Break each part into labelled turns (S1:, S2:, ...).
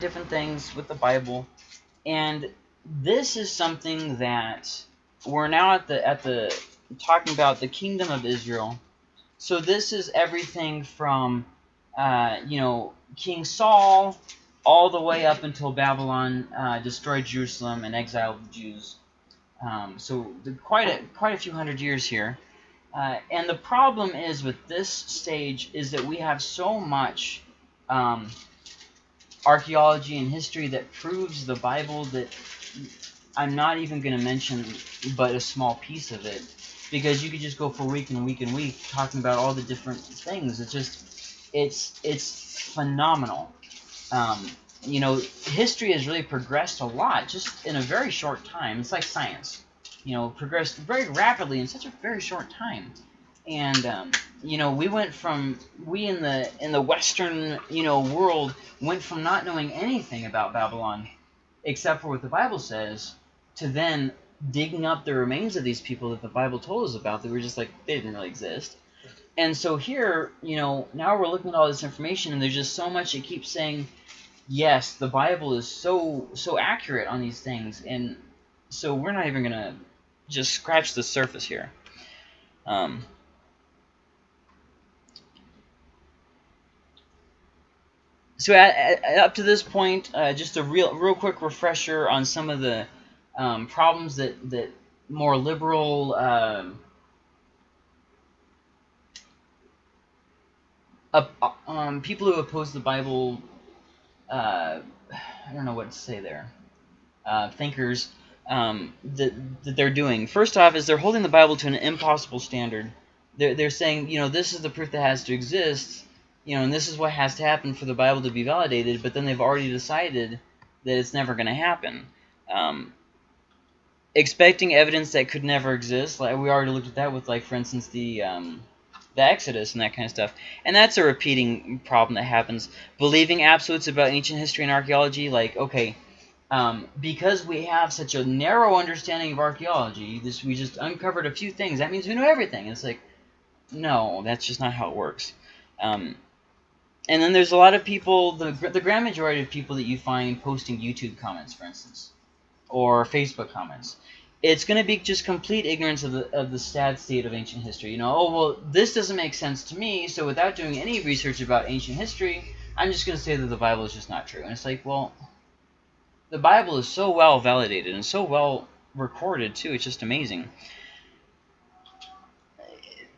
S1: different things with the Bible, and this is something that we're now at the at the talking about the kingdom of Israel. So this is everything from uh, you know King Saul all the way up until Babylon uh, destroyed Jerusalem and exiled the Jews. Um, so the, quite a quite a few hundred years here. Uh, and the problem is with this stage is that we have so much um, archaeology and history that proves the Bible that I'm not even going to mention but a small piece of it because you could just go for week and week and week talking about all the different things. It's just, it's it's phenomenal. Um, you know, history has really progressed a lot just in a very short time. It's like science, you know, progressed very rapidly in such a very short time. And um, you know, we went from we in the in the Western you know world went from not knowing anything about Babylon, except for what the Bible says, to then digging up the remains of these people that the Bible told us about that were just like they didn't really exist. And so here, you know, now we're looking at all this information and there's just so much it keeps saying, yes, the Bible is so so accurate on these things and so we're not even gonna just scratch the surface here. Um, so at, at, up to this point, uh, just a real real quick refresher on some of the um, problems that that more liberal um, um, people who oppose the Bible, uh, I don't know what to say there, uh, thinkers um, that, that they're doing. First off is they're holding the Bible to an impossible standard. They're, they're saying, you know, this is the proof that has to exist, you know, and this is what has to happen for the Bible to be validated, but then they've already decided that it's never going to happen. Um, expecting evidence that could never exist, like we already looked at that with, like, for instance, the um, the Exodus and that kind of stuff. And that's a repeating problem that happens. Believing absolutes about ancient history and archaeology, like, okay, um, because we have such a narrow understanding of archaeology, this we just uncovered a few things. That means we know everything. It's like, no, that's just not how it works. Um, and then there's a lot of people, the, the grand majority of people that you find posting YouTube comments, for instance, or Facebook comments. It's going to be just complete ignorance of the, of the sad state of ancient history. You know, oh, well, this doesn't make sense to me, so without doing any research about ancient history, I'm just going to say that the Bible is just not true. And it's like, well, the Bible is so well validated and so well recorded, too. It's just amazing.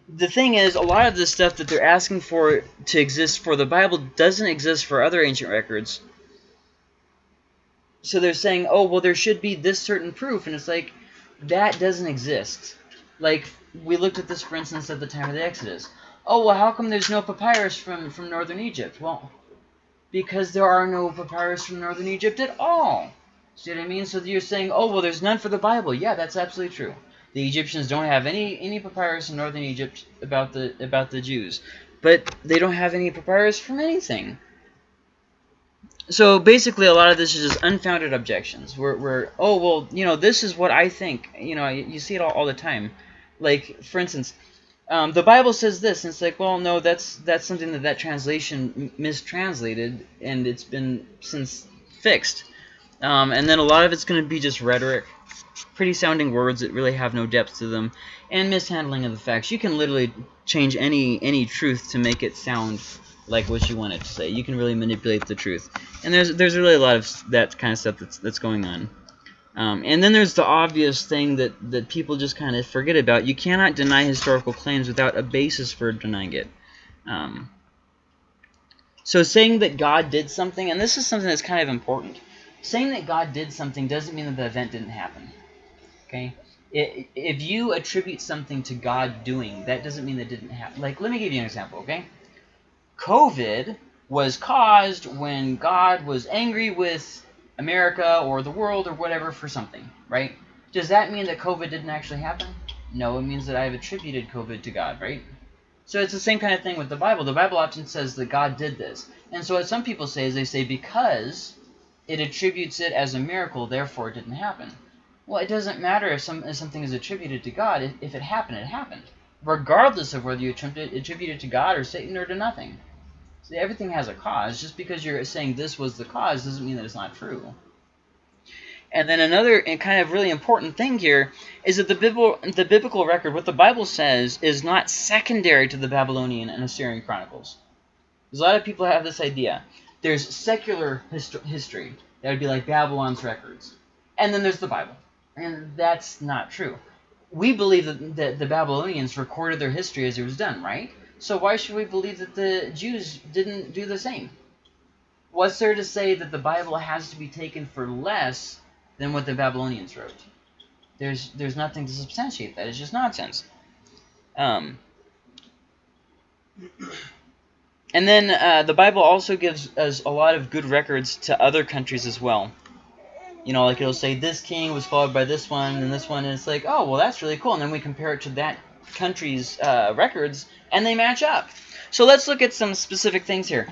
S1: The thing is, a lot of the stuff that they're asking for to exist for the Bible doesn't exist for other ancient records. So they're saying, oh, well, there should be this certain proof. And it's like, that doesn't exist. Like, we looked at this, for instance, at the time of the Exodus. Oh, well, how come there's no papyrus from, from northern Egypt? Well, because there are no papyrus from northern Egypt at all. See what I mean? So you're saying, oh, well, there's none for the Bible. Yeah, that's absolutely true. The Egyptians don't have any any papyrus in northern Egypt about the about the Jews, but they don't have any papyrus from anything. So basically, a lot of this is just unfounded objections. Where oh well, you know, this is what I think. You know, you, you see it all, all the time. Like for instance, um, the Bible says this, and it's like, well, no, that's that's something that that translation mistranslated, and it's been since fixed. Um, and then a lot of it's going to be just rhetoric, pretty sounding words that really have no depth to them, and mishandling of the facts. You can literally change any any truth to make it sound like what you want it to say. You can really manipulate the truth, and there's there's really a lot of that kind of stuff that's that's going on. Um, and then there's the obvious thing that, that people just kind of forget about. You cannot deny historical claims without a basis for denying it. Um, so saying that God did something, and this is something that's kind of important. Saying that God did something doesn't mean that the event didn't happen. Okay? If you attribute something to God doing, that doesn't mean that didn't happen. Like, let me give you an example, okay? COVID was caused when God was angry with America or the world or whatever for something, right? Does that mean that COVID didn't actually happen? No, it means that I've attributed COVID to God, right? So it's the same kind of thing with the Bible. The Bible often says that God did this. And so what some people say is they say because it attributes it as a miracle, therefore it didn't happen. Well, it doesn't matter if, some, if something is attributed to God. If it happened, it happened. Regardless of whether you attribute it to God or Satan or to nothing. So everything has a cause. Just because you're saying this was the cause doesn't mean that it's not true. And then another kind of really important thing here is that the biblical, the biblical record, what the Bible says, is not secondary to the Babylonian and Assyrian chronicles. A lot of people have this idea. There's secular hist history. That would be like Babylon's records. And then there's the Bible. And that's not true. We believe that, that the Babylonians recorded their history as it was done, right? So why should we believe that the Jews didn't do the same? What's there to say that the Bible has to be taken for less than what the Babylonians wrote. There's there's nothing to substantiate that. It's just nonsense. Um, and then uh, the Bible also gives us a lot of good records to other countries as well. You know, like it'll say this king was followed by this one and this one, and it's like, oh, well, that's really cool. And then we compare it to that country's uh, records, and they match up. So let's look at some specific things here.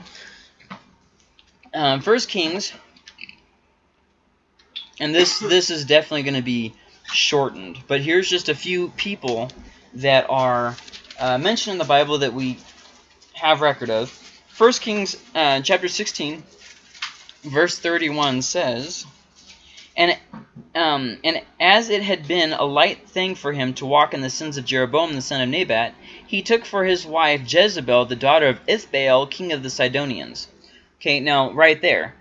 S1: Um, First Kings and this this is definitely going to be shortened. But here's just a few people that are uh, mentioned in the Bible that we have record of. First Kings uh, chapter 16, verse 31 says, and um, and as it had been a light thing for him to walk in the sins of Jeroboam the son of Nebat, he took for his wife Jezebel, the daughter of Ithbaal, king of the Sidonians. Okay, now right there,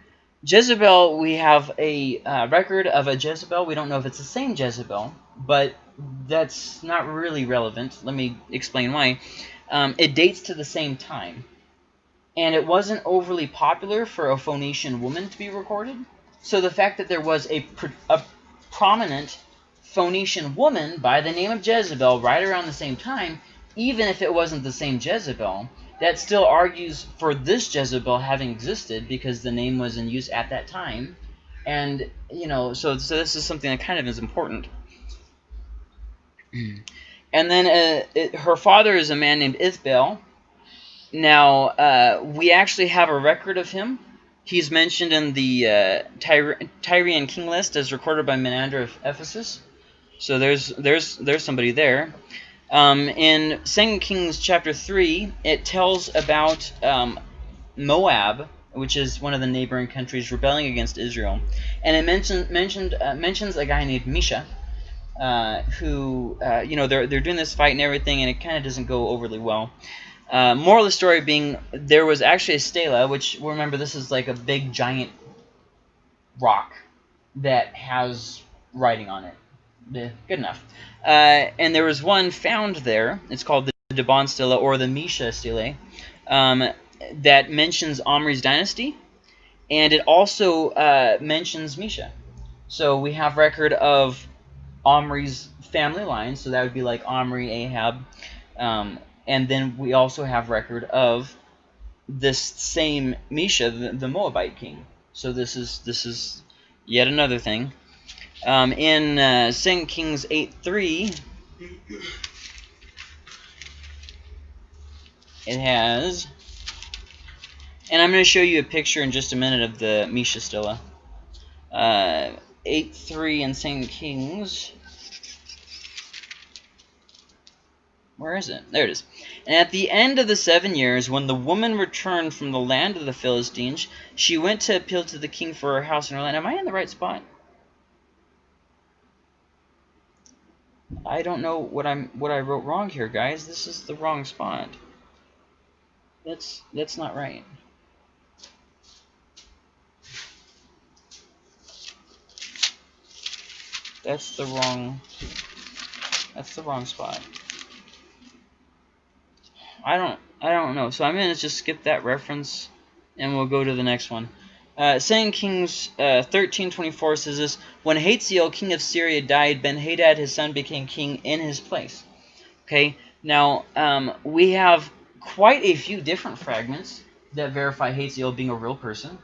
S1: Jezebel, we have a uh, record of a Jezebel. We don't know if it's the same Jezebel, but that's not really relevant. Let me explain why. Um, it dates to the same time. And it wasn't overly popular for a Phoenician woman to be recorded. So the fact that there was a, a prominent Phoenician woman by the name of Jezebel right around the same time, even if it wasn't the same Jezebel, that still argues for this Jezebel having existed because the name was in use at that time. And, you know, so, so this is something that kind of is important. And then uh, it, her father is a man named Ithbaal. Now, uh, we actually have a record of him. He's mentioned in the uh, Tyre Tyrian king list as recorded by Menander of Ephesus. So there's there's there's somebody there. Um, in 2 Kings chapter 3, it tells about um, Moab, which is one of the neighboring countries rebelling against Israel. And it mention, mentioned, uh, mentions a guy named Mesha, uh, who, uh, you know, they're, they're doing this fight and everything, and it kind of doesn't go overly well. Uh, moral of the story being, there was actually a stela, which, remember, this is like a big, giant rock that has writing on it. good enough. Uh, and there was one found there. It's called the Dibon Stele or the Misha Stele um, that mentions Omri's dynasty, and it also uh, mentions Misha. So we have record of Omri's family line, so that would be like Omri, Ahab, um, and then we also have record of this same Misha, the, the Moabite king. So this is this is yet another thing. Um, in uh, 2 Kings 8.3, it has, and I'm going to show you a picture in just a minute of the Misha Stela. Uh, 8.3 in 2 Kings. Where is it? There it is. And at the end of the seven years, when the woman returned from the land of the Philistines, she went to appeal to the king for her house and her land. Am I in the right spot? I don't know what I'm what I wrote wrong here, guys. This is the wrong spot. That's that's not right. That's the wrong that's the wrong spot. I don't I don't know. So I'm gonna just skip that reference and we'll go to the next one. Uh, 2 Kings uh, 13.24 says this, When Hazael, king of Syria, died, Ben-Hadad, his son, became king in his place. Okay, now um, we have quite a few different fragments that verify Hazael being a real person.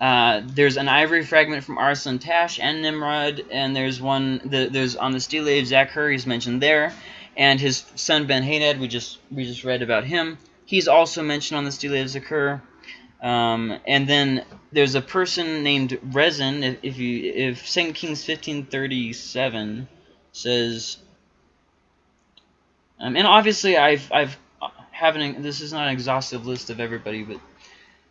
S1: Uh, there's an ivory fragment from Arslan Tash and Nimrud, and there's one the, there's on the stele of Zakhur, he's mentioned there, and his son Ben Hadad, we just we just read about him. He's also mentioned on the stele of Zakhur. Um, and then there's a person named Rezin. If, if you if Second Kings fifteen thirty seven says, um, and obviously I've I've uh, having this is not an exhaustive list of everybody, but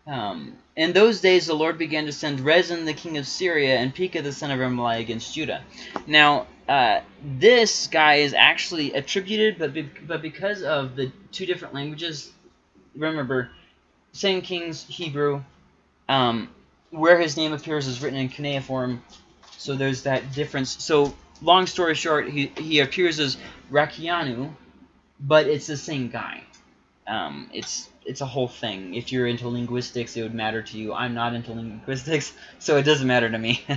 S1: Um, in those days, the Lord began to send Rezin, the king of Syria, and Pekah, the son of Remaliah, against Judah. Now, uh, this guy is actually attributed, but be, but because of the two different languages, remember, Second Kings Hebrew, um, where his name appears is written in cuneiform, so there's that difference. So, long story short, he he appears as Rakianu, but it's the same guy. Um, it's it's a whole thing. If you're into linguistics, it would matter to you. I'm not into linguistics, so it doesn't matter to me. uh,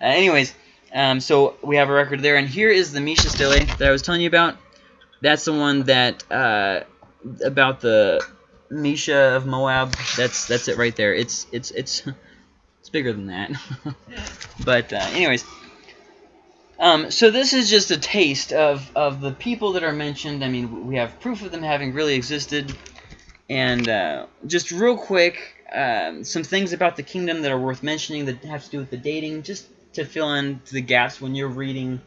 S1: anyways, um, so we have a record there, and here is the Misha Stele that I was telling you about. That's the one that uh, about the Misha of Moab. That's that's it right there. It's it's it's it's bigger than that. but uh, anyways. Um, so this is just a taste of, of the people that are mentioned. I mean, we have proof of them having really existed. And uh, just real quick, um, some things about the kingdom that are worth mentioning that have to do with the dating, just to fill in the gaps when you're reading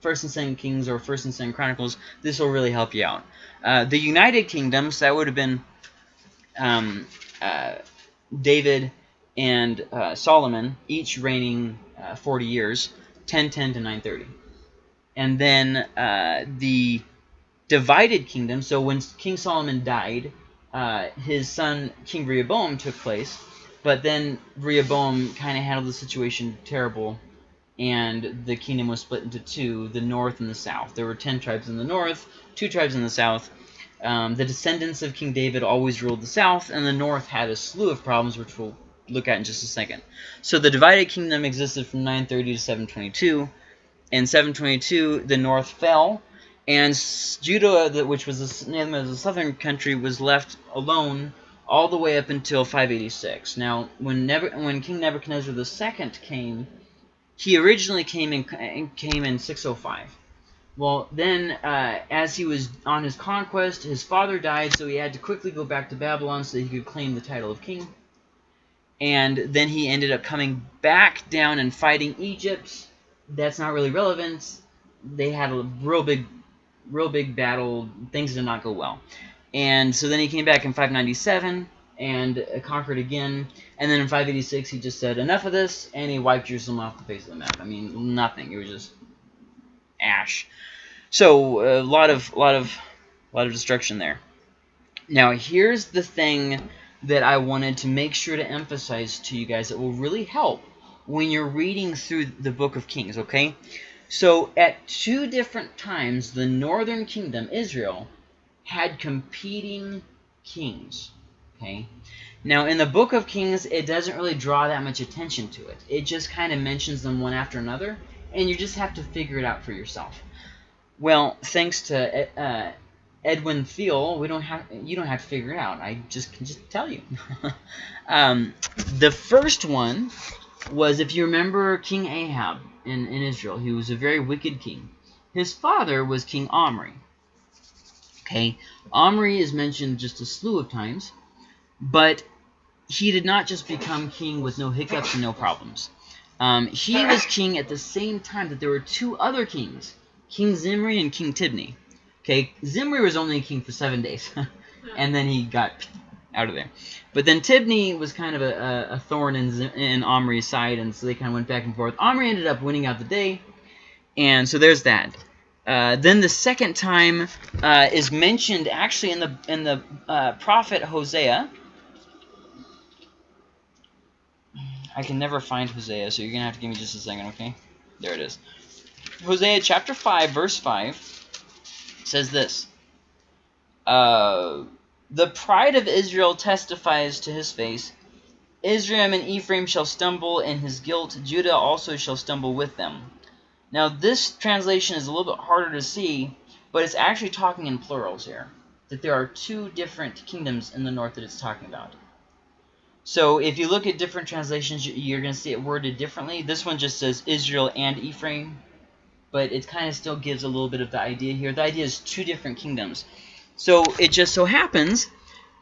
S1: First and Second Kings or First and Second Chronicles. This will really help you out. Uh, the United Kingdoms, that would have been um, uh, David and uh, Solomon, each reigning uh, 40 years. 1010 to 930. And then uh, the divided kingdom, so when King Solomon died, uh, his son King Rehoboam took place, but then Rehoboam kind of handled the situation terrible, and the kingdom was split into two, the north and the south. There were ten tribes in the north, two tribes in the south. Um, the descendants of King David always ruled the south, and the north had a slew of problems, which we'll look at in just a second. So the divided kingdom existed from 930 to 722. In 722, the north fell, and Judah, which was the name of the southern country, was left alone all the way up until 586. Now, when Nebu when King Nebuchadnezzar II came, he originally came in came in 605. Well, then, uh, as he was on his conquest, his father died, so he had to quickly go back to Babylon so that he could claim the title of king and then he ended up coming back down and fighting Egypt. That's not really relevant. They had a real big, real big battle. Things did not go well. And so then he came back in 597 and conquered again. And then in 586 he just said, enough of this, and he wiped Jerusalem off the face of the map. I mean, nothing. It was just ash. So a lot of, lot of, lot of destruction there. Now here's the thing that I wanted to make sure to emphasize to you guys that will really help when you're reading through the book of Kings, okay? So at two different times, the northern kingdom, Israel, had competing kings, okay? Now, in the book of Kings, it doesn't really draw that much attention to it. It just kind of mentions them one after another, and you just have to figure it out for yourself. Well, thanks to uh, Edwin Thiele, we don't have you don't have to figure it out. I just can just tell you. um, the first one was if you remember King Ahab in, in Israel. He was a very wicked king. His father was King Omri. Okay, Omri is mentioned just a slew of times, but he did not just become king with no hiccups and no problems. Um, he was king at the same time that there were two other kings, King Zimri and King Tibni. Okay, Zimri was only king for seven days, and then he got out of there. But then Tibni was kind of a, a, thorn in, in Omri's side, and so they kind of went back and forth. Omri ended up winning out the day, and so there's that. Uh, then the second time uh, is mentioned actually in the in the uh, prophet Hosea. I can never find Hosea, so you're gonna have to give me just a second, okay? There it is. Hosea chapter five, verse five says this. Uh, the pride of Israel testifies to his face. Israel and Ephraim shall stumble in his guilt. Judah also shall stumble with them. Now, this translation is a little bit harder to see, but it's actually talking in plurals here. That there are two different kingdoms in the north that it's talking about. So if you look at different translations, you're going to see it worded differently. This one just says Israel and Ephraim but it kind of still gives a little bit of the idea here. The idea is two different kingdoms. So it just so happens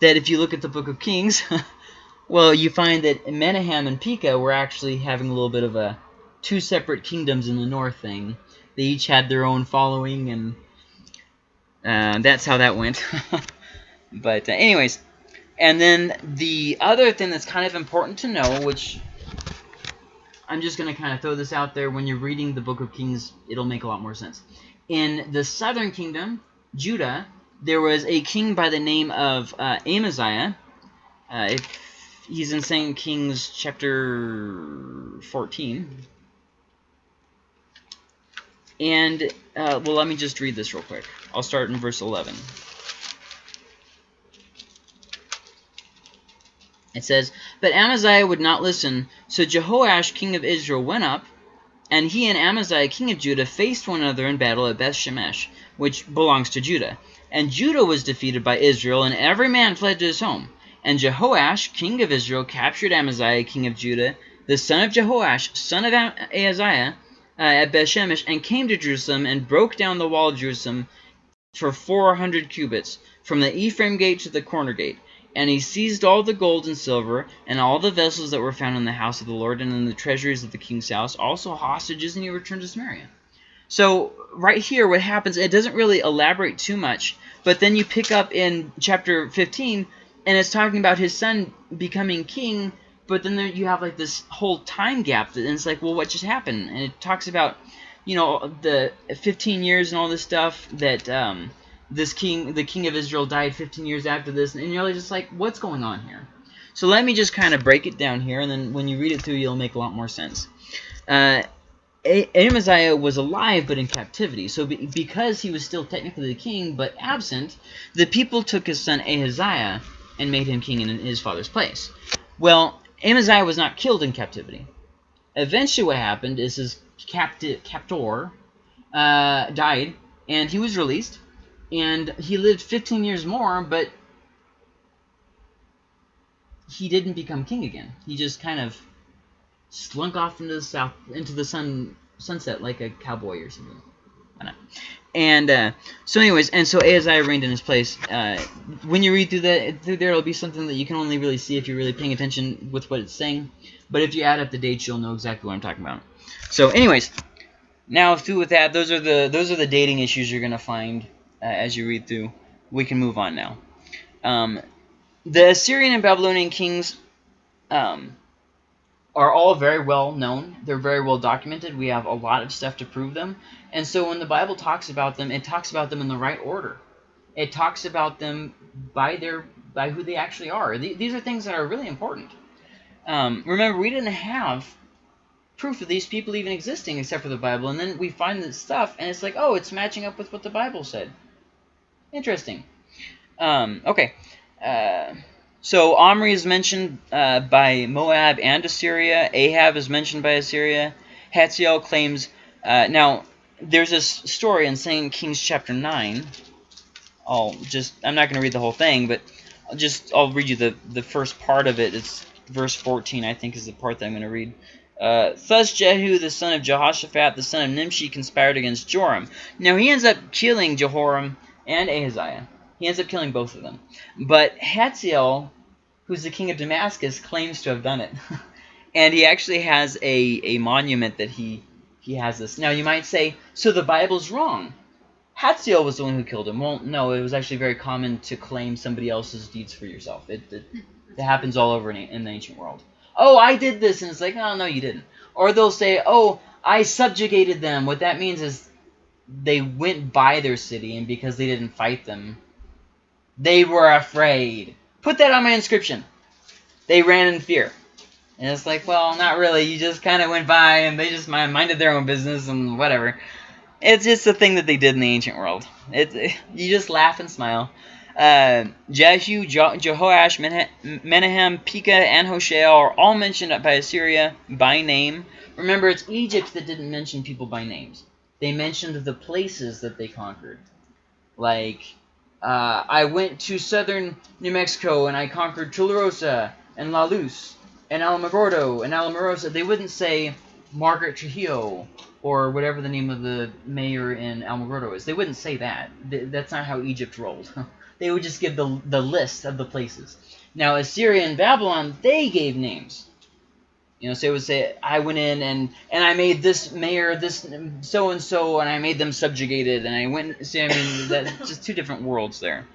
S1: that if you look at the Book of Kings, well, you find that Menahem and Pekah were actually having a little bit of a two separate kingdoms in the north thing. They each had their own following, and uh, that's how that went. but uh, anyways, And then the other thing that's kind of important to know, which I'm just going to kind of throw this out there. When you're reading the Book of Kings, it'll make a lot more sense. In the southern kingdom, Judah, there was a king by the name of uh, Amaziah. Uh, if he's in 2 Kings chapter 14. And, uh, well, let me just read this real quick. I'll start in verse 11. It says, But Amaziah would not listen, so Jehoash king of Israel went up, and he and Amaziah king of Judah faced one another in battle at Beth Shemesh, which belongs to Judah. And Judah was defeated by Israel, and every man fled to his home. And Jehoash king of Israel captured Amaziah king of Judah, the son of Jehoash, son of Ahaziah, uh, at Beth Shemesh, and came to Jerusalem, and broke down the wall of Jerusalem for four hundred cubits, from the Ephraim gate to the corner gate. And he seized all the gold and silver, and all the vessels that were found in the house of the Lord, and in the treasuries of the king's house, also hostages, and he returned to Samaria. So right here, what happens, it doesn't really elaborate too much, but then you pick up in chapter 15, and it's talking about his son becoming king, but then there you have like this whole time gap, and it's like, well, what just happened? And it talks about, you know, the 15 years and all this stuff that um, – this king, the king of Israel, died 15 years after this, and you're just like, what's going on here? So let me just kind of break it down here, and then when you read it through, you'll make a lot more sense. Uh, Amaziah was alive but in captivity. So be because he was still technically the king but absent, the people took his son Ahaziah and made him king in his father's place. Well, Amaziah was not killed in captivity. Eventually what happened is his captive, captor uh, died, and he was released, and he lived 15 years more, but he didn't become king again. He just kind of slunk off into the south, into the sun sunset like a cowboy or something. Why not? And uh, so, anyways, and so Ahaziah reigned in his place. Uh, when you read through that, through there, it'll be something that you can only really see if you're really paying attention with what it's saying. But if you add up the dates, you'll know exactly what I'm talking about. So, anyways, now through with that, those are the those are the dating issues you're gonna find uh, as you read through. We can move on now. Um, the Assyrian and Babylonian kings um, are all very well known. They're very well documented. We have a lot of stuff to prove them. And so when the Bible talks about them, it talks about them in the right order. It talks about them by their by who they actually are. These are things that are really important. Um, remember, we didn't have proof of these people even existing except for the Bible. And then we find this stuff, and it's like, oh, it's matching up with what the Bible said. Interesting. Um, okay. Uh, so Omri is mentioned uh, by Moab and Assyria. Ahab is mentioned by Assyria. Hazael claims... Uh, now, there's this story in 2 Kings chapter 9. I'll just... I'm not going to read the whole thing, but I'll just... I'll read you the, the first part of it. It's verse 14, I think, is the part that I'm going to read. Uh, Thus Jehu, the son of Jehoshaphat, the son of Nimshi, conspired against Joram. Now, he ends up killing Jehoram and Ahaziah. He ends up killing both of them. But Hazael, who's the king of Damascus, claims to have done it. and he actually has a, a monument that he, he has this. Now, you might say, so the Bible's wrong. Hazael was the one who killed him. Well, no, it was actually very common to claim somebody else's deeds for yourself. It, it, it happens all over in, in the ancient world. Oh, I did this. And it's like, oh, no, you didn't. Or they'll say, oh, I subjugated them. What that means is they went by their city, and because they didn't fight them, they were afraid. Put that on my inscription. They ran in fear. And it's like, well, not really. You just kind of went by, and they just mind minded their own business and whatever. It's just a thing that they did in the ancient world. It, you just laugh and smile. Uh, Jehu, Jehoash, Menahem, Pekah, and Hoshea are all mentioned by Assyria by name. Remember, it's Egypt that didn't mention people by names they mentioned the places that they conquered. Like, uh, I went to southern New Mexico and I conquered Tularosa and La Luz and Alamogordo and Alamorosa. They wouldn't say Margaret Trujillo or whatever the name of the mayor in Alamogordo is. They wouldn't say that. That's not how Egypt rolled. they would just give the, the list of the places. Now, Assyria and Babylon, they gave names. You know, so it would say I went in and and I made this mayor this so and so, and I made them subjugated, and I went. See, I mean, that's just two different worlds there.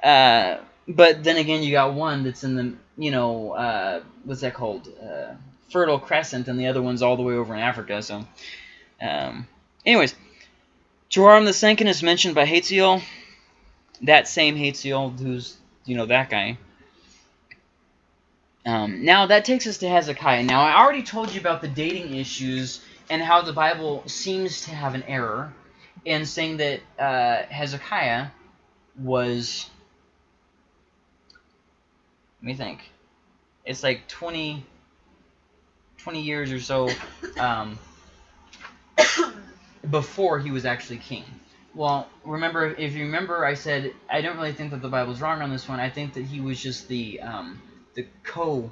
S1: Uh, but then again, you got one that's in the you know uh, what's that called? Uh, Fertile Crescent, and the other one's all the way over in Africa. So, um, anyways, Jehoram the second is mentioned by Hazael. That same Hazael, who's you know that guy. Um, now that takes us to Hezekiah. Now I already told you about the dating issues and how the Bible seems to have an error in saying that uh, Hezekiah was. Let me think. It's like 20, 20 years or so um, before he was actually king. Well, remember, if you remember, I said I don't really think that the Bible's wrong on this one. I think that he was just the um, the co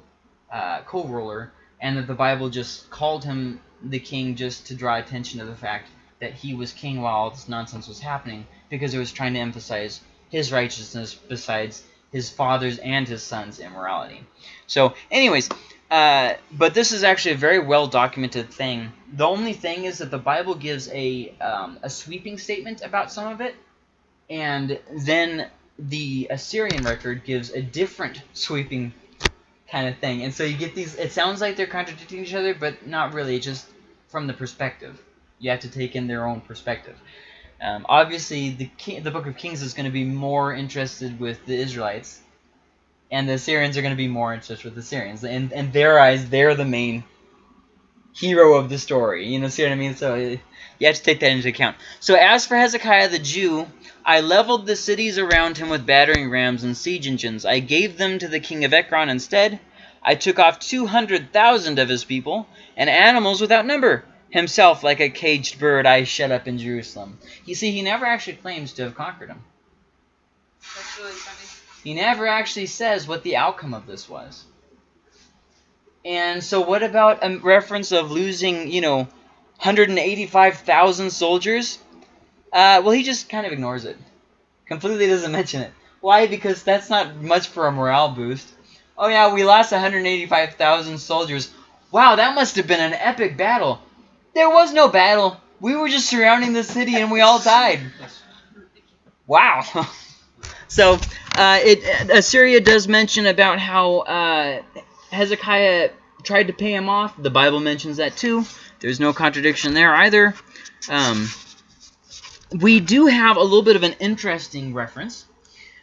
S1: uh, co-ruler, and that the Bible just called him the king just to draw attention to the fact that he was king while all this nonsense was happening, because it was trying to emphasize his righteousness besides his father's and his son's immorality. So, anyways, uh, but this is actually a very well documented thing. The only thing is that the Bible gives a um, a sweeping statement about some of it, and then the Assyrian record gives a different sweeping kind of thing. And so you get these. It sounds like they're contradicting each other, but not really. Just from the perspective, you have to take in their own perspective. Um, obviously, the King, the Book of Kings is going to be more interested with the Israelites, and the Assyrians are going to be more interested with the Syrians. And in their eyes, they're the main hero of the story. You know, see what I mean? So you have to take that into account. So as for Hezekiah the Jew, I leveled the cities around him with battering rams and siege engines. I gave them to the king of Ekron instead. I took off 200,000 of his people, and animals without number. Himself, like a caged bird, I shut up in Jerusalem. You see, he never actually claims to have conquered him.
S2: That's really funny.
S1: He never actually says what the outcome of this was. And so what about a reference of losing, you know, 185,000 soldiers? Uh, well, he just kind of ignores it. Completely doesn't mention it. Why? Because that's not much for a morale boost. Oh yeah, we lost 185,000 soldiers. Wow, that must have been an epic battle. There was no battle. We were just surrounding the city and we all died. Wow. so, uh, it Assyria does mention about how uh, Hezekiah tried to pay him off. The Bible mentions that too. There's no contradiction there either. Um, we do have a little bit of an interesting reference.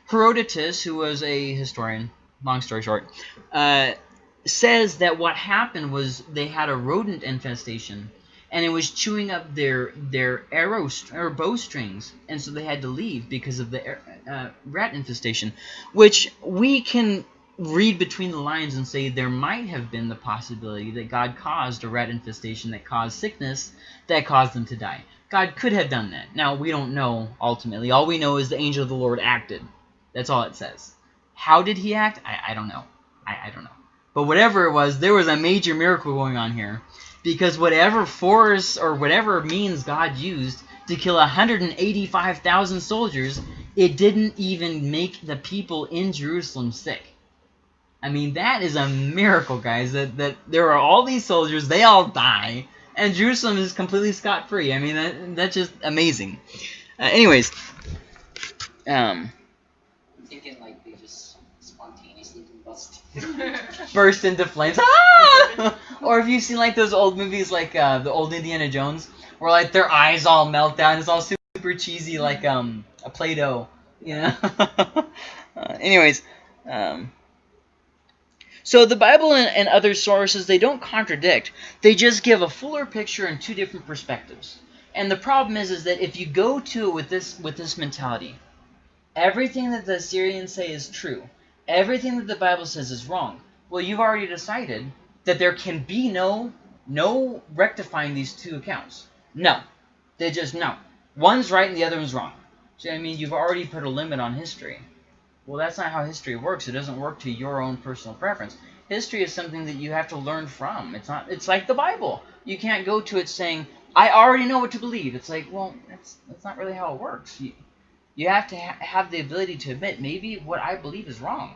S1: Herodotus, who was a historian, long story short, uh, says that what happened was they had a rodent infestation and it was chewing up their their arrow or bow strings, and so they had to leave because of the uh, rat infestation, which we can read between the lines and say there might have been the possibility that God caused a rat infestation that caused sickness that caused them to die. God could have done that. Now, we don't know ultimately. All we know is the angel of the Lord acted. That's all it says. How did he act? I, I don't know. I, I don't know. But whatever it was, there was a major miracle going on here. Because whatever force or whatever means God used to kill 185,000 soldiers, it didn't even make the people in Jerusalem sick. I mean, that is a miracle, guys, that, that there are all these soldiers, they all die, and Jerusalem is completely scot-free. I mean, that, that's just amazing. Uh, anyways, um,
S3: I'm thinking like they just spontaneously combust.
S1: burst into flames. Ah! or if you've seen like those old movies like uh, the old Indiana Jones, where like their eyes all melt down. It's all super cheesy, like um a Play-Doh. You know. uh, anyways, um, so the Bible and, and other sources they don't contradict. They just give a fuller picture in two different perspectives. And the problem is, is that if you go to it with this with this mentality, everything that the Assyrians say is true everything that the Bible says is wrong. Well, you've already decided that there can be no no rectifying these two accounts. No. They just no. One's right and the other one's wrong. What I mean? You've already put a limit on history. Well, that's not how history works. It doesn't work to your own personal preference. History is something that you have to learn from. It's not. It's like the Bible. You can't go to it saying, "I already know what to believe." It's like, well, that's that's not really how it works. You, you have to ha have the ability to admit maybe what I believe is wrong.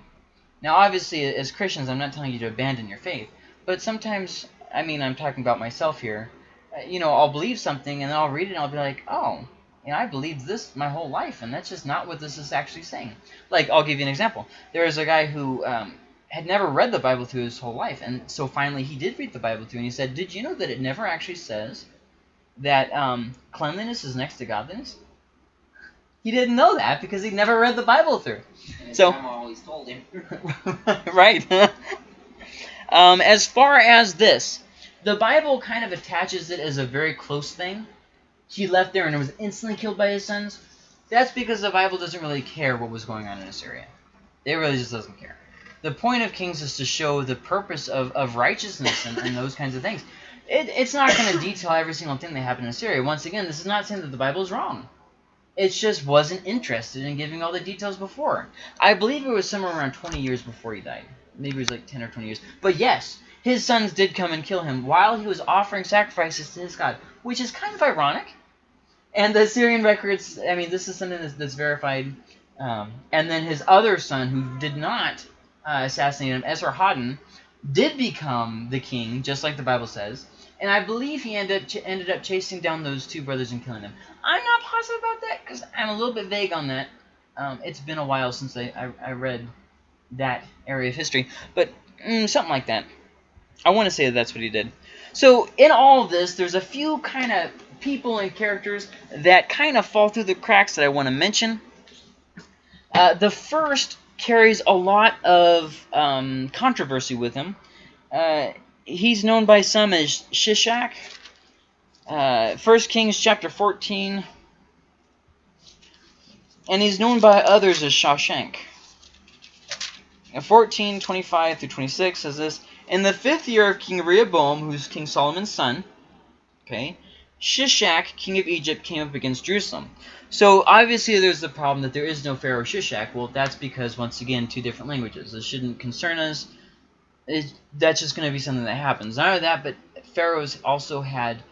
S1: Now, obviously, as Christians, I'm not telling you to abandon your faith, but sometimes, I mean, I'm talking about myself here. Uh, you know, I'll believe something and then I'll read it and I'll be like, oh, And I believed this my whole life, and that's just not what this is actually saying. Like, I'll give you an example. There was a guy who um, had never read the Bible through his whole life, and so finally he did read the Bible through, and he said, "Did you know that it never actually says that um, cleanliness is next to godliness?" He didn't know that because he'd never read the Bible through. So-
S3: always told him.
S1: right. um, as far as this, the Bible kind of attaches it as a very close thing. He left there and was instantly killed by his sons. That's because the Bible doesn't really care what was going on in Assyria. It really just doesn't care. The point of Kings is to show the purpose of, of righteousness and, and those kinds of things. It, it's not going to detail every single thing that happened in Assyria. Once again, this is not saying that the Bible is wrong. It just wasn't interested in giving all the details before. I believe it was somewhere around 20 years before he died. Maybe it was like 10 or 20 years. But yes, his sons did come and kill him while he was offering sacrifices to his god, which is kind of ironic. And the Syrian records, I mean, this is something that's, that's verified. Um, and then his other son, who did not uh, assassinate him, Esarhaddon, did become the king, just like the Bible says. And I believe he ended up, ended up chasing down those two brothers and killing them. I'm not positive about that because I'm a little bit vague on that. Um, it's been a while since I, I, I read that area of history, but mm, something like that. I want to say that that's what he did. So in all of this, there's a few kind of people and characters that kind of fall through the cracks that I want to mention. Uh, the first carries a lot of um, controversy with him. Uh, he's known by some as Shishak. Uh, 1 Kings chapter 14. And he's known by others as Shoshenq. 14, 25 through 26 says this. In the fifth year of King Rehoboam, who's King Solomon's son, okay, Shishak, king of Egypt, came up against Jerusalem. So obviously there's the problem that there is no Pharaoh Shishak. Well, that's because, once again, two different languages. This shouldn't concern us. It, that's just going to be something that happens. Not only that, but pharaohs also had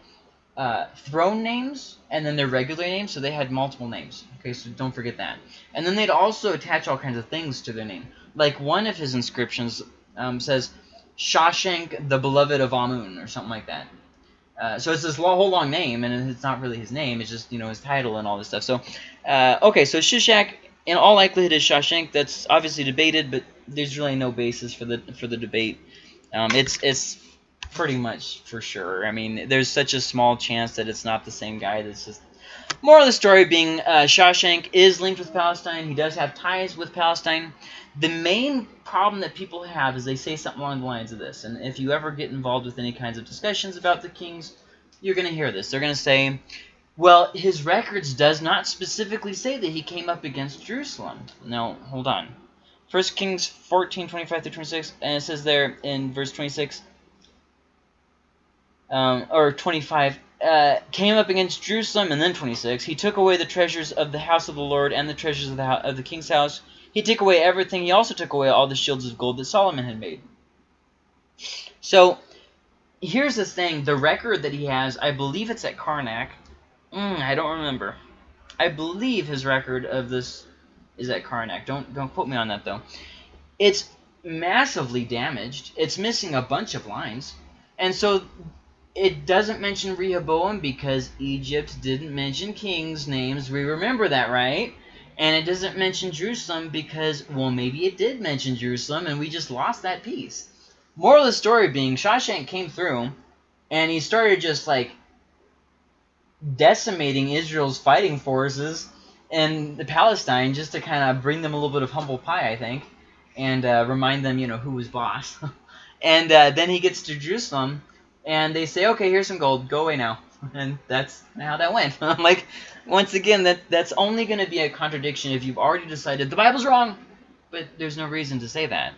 S1: uh, throne names and then their regular names, so they had multiple names. Okay, so don't forget that. And then they'd also attach all kinds of things to their name. Like one of his inscriptions um, says, Shoshenq, the beloved of Amun, or something like that. Uh, so it's this whole long name, and it's not really his name. It's just you know his title and all this stuff. So, uh, okay, so Shishak, in all likelihood, is Shoshenq. That's obviously debated, but there's really no basis for the for the debate. Um, it's it's pretty much for sure. I mean, there's such a small chance that it's not the same guy. That's just more of the story being uh, Shoshenq is linked with Palestine. He does have ties with Palestine. The main problem that people have is they say something along the lines of this. And if you ever get involved with any kinds of discussions about the kings, you're going to hear this. They're going to say, well, his records does not specifically say that he came up against Jerusalem. No, hold on. 1 Kings 14, 25 through 26, and it says there in verse 26, um, or 25, uh, came up against Jerusalem, and then 26, he took away the treasures of the house of the Lord and the treasures of the, of the king's house. He took away everything. He also took away all the shields of gold that Solomon had made. So, here's the thing. The record that he has, I believe it's at Karnak. Mm, I don't remember. I believe his record of this is at Karnak. Don't don't quote me on that though. It's massively damaged. It's missing a bunch of lines, and so it doesn't mention Rehoboam because Egypt didn't mention kings' names. We remember that, right? And it doesn't mention Jerusalem because, well, maybe it did mention Jerusalem and we just lost that piece. Moral of the story being, Shoshenq came through and he started just like decimating Israel's fighting forces in the Palestine just to kind of bring them a little bit of humble pie, I think, and uh, remind them, you know, who was boss. and uh, then he gets to Jerusalem and they say, okay, here's some gold, go away now. And that's how that went. I'm like, once again, that that's only going to be a contradiction if you've already decided the Bible's wrong, but there's no reason to say that.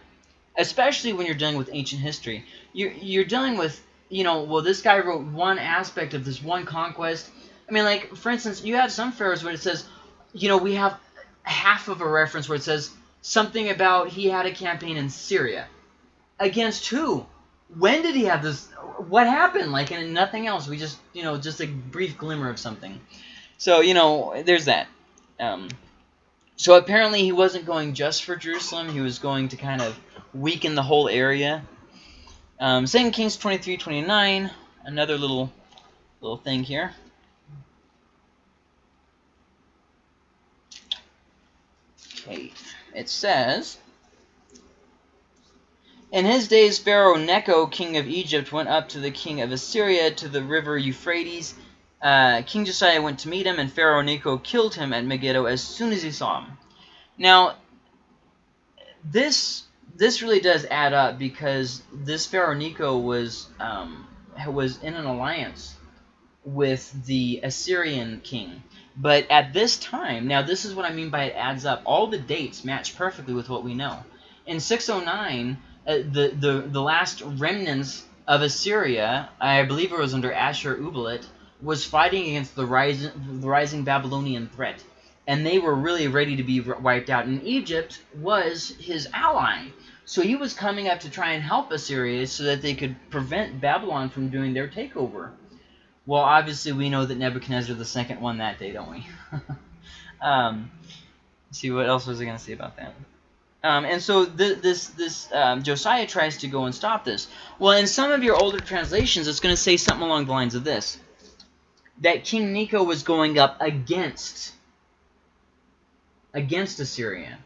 S1: Especially when you're dealing with ancient history. You're, you're dealing with, you know, well, this guy wrote one aspect of this one conquest. I mean, like, for instance, you have some pharaohs where it says, you know, we have half of a reference where it says something about he had a campaign in Syria. Against who? when did he have this? What happened? Like, and nothing else. We just, you know, just a brief glimmer of something. So, you know, there's that. Um, so apparently he wasn't going just for Jerusalem. He was going to kind of weaken the whole area. Um, Kings 23, 29, another little, little thing here. Okay, it says... In his days Pharaoh Necho, king of Egypt, went up to the king of Assyria to the river Euphrates. Uh, king Josiah went to meet him, and Pharaoh Necho killed him at Megiddo as soon as he saw him. Now, this this really does add up because this Pharaoh Necho was um, was in an alliance with the Assyrian king. But at this time, now this is what I mean by it adds up. All the dates match perfectly with what we know. In 609, uh, the, the, the last remnants of Assyria, I believe it was under Ashur-uballit, was fighting against the rising, the rising Babylonian threat. And they were really ready to be wiped out. And Egypt was his ally. So he was coming up to try and help Assyria so that they could prevent Babylon from doing their takeover. Well, obviously we know that Nebuchadnezzar II won that day, don't we? um, see, what else was I going to say about that? Um, and so th this this um, Josiah tries to go and stop this. Well, in some of your older translations, it's going to say something along the lines of this. That King Necho was going up against against Assyria.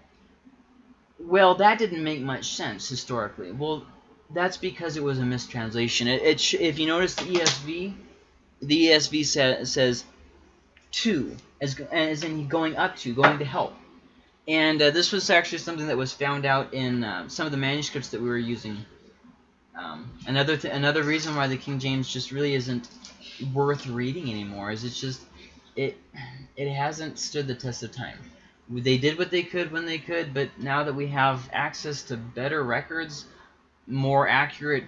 S1: Well, that didn't make much sense historically. Well, that's because it was a mistranslation. It, it if you notice the ESV, the ESV sa says to, as, as in going up to, going to help. And uh, this was actually something that was found out in uh, some of the manuscripts that we were using. Um, another another reason why the King James just really isn't worth reading anymore is it's just it it hasn't stood the test of time they did what they could when they could, but now that we have access to better records, more accurate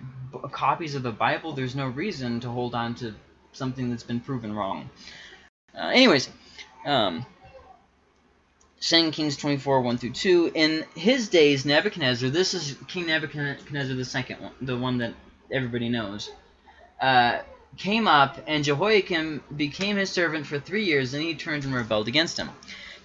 S1: copies of the Bible, there's no reason to hold on to something that's been proven wrong. Uh, anyways, um, 2 Kings 24, 1 through 2. In his days, Nebuchadnezzar, this is King Nebuchadnezzar the second the one that everybody knows, uh, came up, and Jehoiakim became his servant for three years, and he turned and rebelled against him.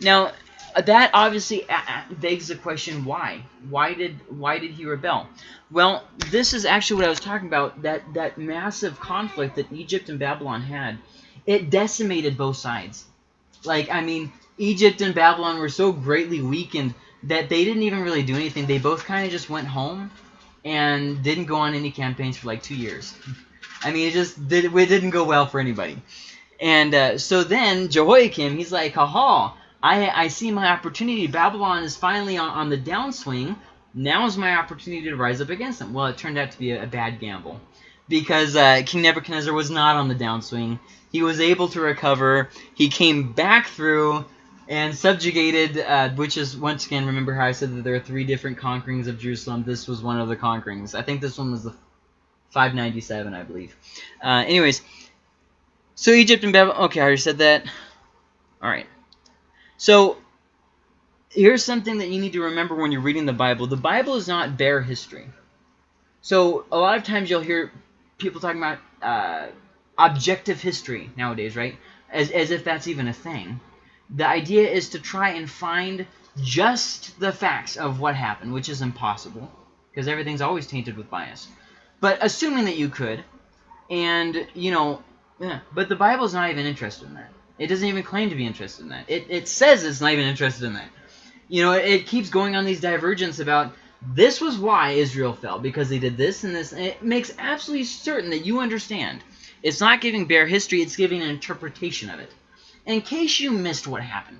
S1: Now, uh, that obviously uh, uh, begs the question why why did why did he rebel well this is actually what i was talking about that that massive conflict that egypt and babylon had it decimated both sides like i mean egypt and babylon were so greatly weakened that they didn't even really do anything they both kind of just went home and didn't go on any campaigns for like two years i mean it just did, it didn't go well for anybody and uh, so then jehoiakim he's like haha I, I see my opportunity. Babylon is finally on, on the downswing. Now is my opportunity to rise up against them. Well, it turned out to be a, a bad gamble because uh, King Nebuchadnezzar was not on the downswing. He was able to recover. He came back through and subjugated, uh, which is, once again, remember how I said that there are three different conquerings of Jerusalem. This was one of the conquerings. I think this one was the 597, I believe. Uh, anyways, so Egypt and Babylon. Okay, I already said that. All right. So here's something that you need to remember when you're reading the Bible. The Bible is not bare history. So a lot of times you'll hear people talking about uh, objective history nowadays, right? As, as if that's even a thing. The idea is to try and find just the facts of what happened, which is impossible, because everything's always tainted with bias. But assuming that you could, and, you know, yeah, but the Bible's not even interested in that. It doesn't even claim to be interested in that. It, it says it's not even interested in that. You know, it, it keeps going on these divergence about this was why Israel fell, because they did this and this. And it makes absolutely certain that you understand. It's not giving bare history, it's giving an interpretation of it. In case you missed what happened,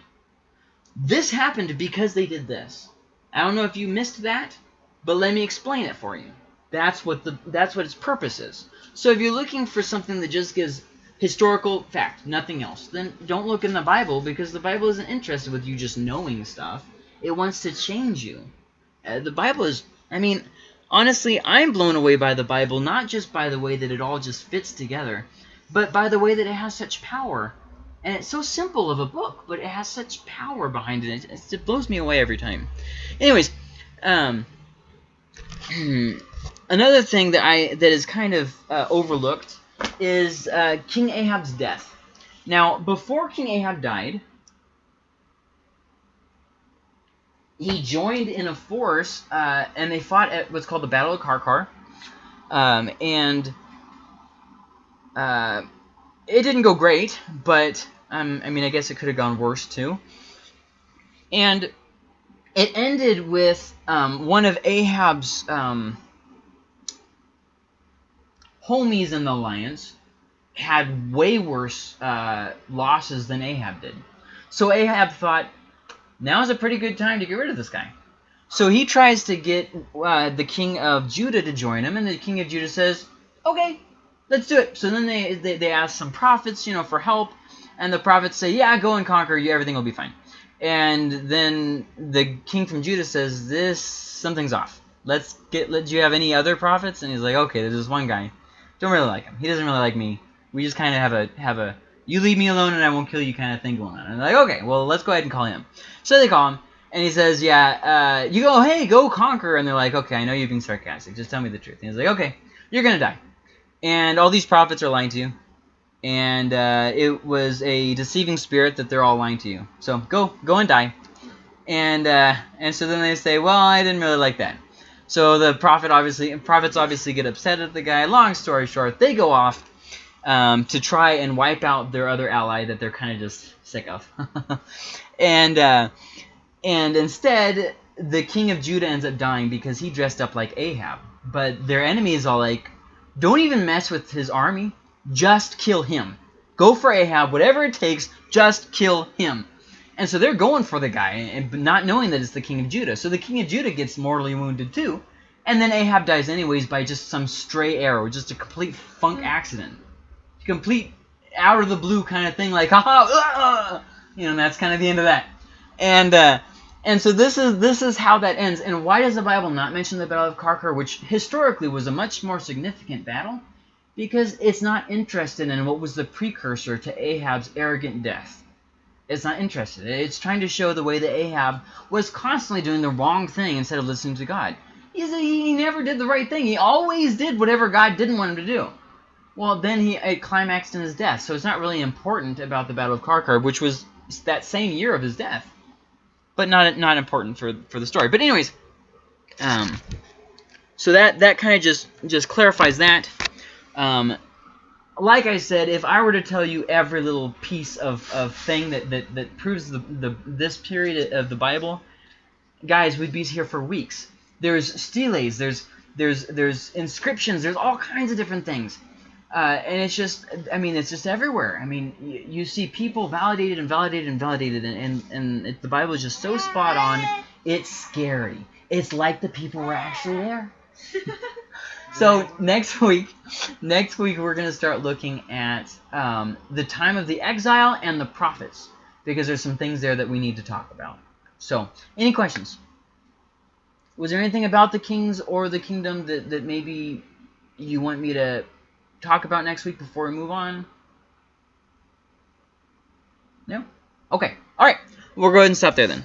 S1: this happened because they did this. I don't know if you missed that, but let me explain it for you. That's what the that's what its purpose is. So if you're looking for something that just gives historical fact, nothing else. Then don't look in the Bible because the Bible isn't interested with you just knowing stuff. It wants to change you. Uh, the Bible is, I mean, honestly, I'm blown away by the Bible, not just by the way that it all just fits together, but by the way that it has such power. And it's so simple of a book, but it has such power behind it. It, it blows me away every time. Anyways, um, another thing that I that is kind of uh, overlooked is uh, King Ahab's death. Now, before King Ahab died, he joined in a force, uh, and they fought at what's called the Battle of Karkar. Um, and uh, it didn't go great, but um, I mean, I guess it could have gone worse too. And it ended with um, one of Ahab's um, homies in the alliance had way worse uh, losses than Ahab did. So Ahab thought, now is a pretty good time to get rid of this guy. So he tries to get uh, the king of Judah to join him, and the king of Judah says, okay, let's do it. So then they, they, they ask some prophets, you know, for help, and the prophets say, yeah, go and conquer, you, everything will be fine. And then the king from Judah says, this, something's off. Let's get, let, do you have any other prophets? And he's like, okay, there's this one guy. Don't really like him. He doesn't really like me. We just kind of have a, have a, you leave me alone and I won't kill you kind of thing going on. And they're like, okay, well, let's go ahead and call him. So they call him, and he says, yeah, uh, you go, hey, go conquer. And they're like, okay, I know you're being sarcastic. Just tell me the truth. And he's like, okay, you're going to die. And all these prophets are lying to you. And uh, it was a deceiving spirit that they're all lying to you. So go, go and die. And uh, and so then they say, well, I didn't really like that. So the prophet obviously, prophets obviously get upset at the guy. Long story short, they go off um, to try and wipe out their other ally that they're kind of just sick of. and uh, and instead, the king of Judah ends up dying because he dressed up like Ahab. But their enemy is all like, don't even mess with his army. Just kill him. Go for Ahab, whatever it takes, just kill him. And so they're going for the guy, and not knowing that it's the king of Judah. So the king of Judah gets mortally wounded too. And then Ahab dies anyways by just some stray arrow, just a complete funk accident. Complete out of the blue kind of thing, like, haha, uh, you know, and that's kind of the end of that. And uh, and so this is this is how that ends. And why does the Bible not mention the Battle of Karkar, which historically was a much more significant battle? Because it's not interested in what was the precursor to Ahab's arrogant death. It's not interested. It's trying to show the way that Ahab was constantly doing the wrong thing instead of listening to God. He's he never did the right thing. He always did whatever God didn't want him to do. Well, then he it climaxed in his death. So it's not really important about the Battle of Karkar, which was that same year of his death. But not not important for for the story. But anyways, um, so that that kind of just just clarifies that. Um, like I said, if I were to tell you every little piece of, of thing that, that, that proves the, the this period of the Bible, guys, we'd be here for weeks. There's steles, there's there's there's inscriptions, there's all kinds of different things. Uh, and it's just, I mean, it's just everywhere. I mean, you, you see people validated and validated and validated, and, and, and it, the Bible is just so spot on, it's scary. It's like the people were actually there. So next week, next week we're going to start looking at um, the time of the exile and the prophets because there's some things there that we need to talk about. So, any questions? Was there anything about the kings or the kingdom that, that maybe you want me to talk about next week before we move on? No? Okay. All right. We'll go ahead and stop there then.